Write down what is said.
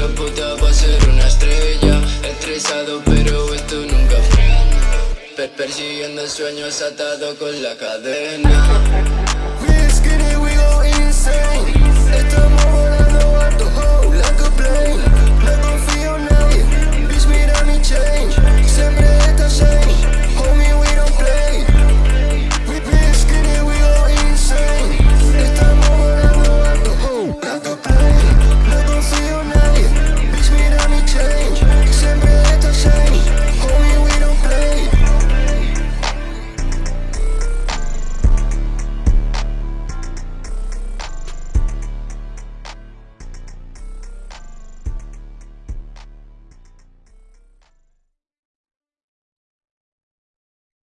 la puta va a ser una estrella. Estresado pero esto nunca frena. Per Persiguiendo sueños atado con la cadena.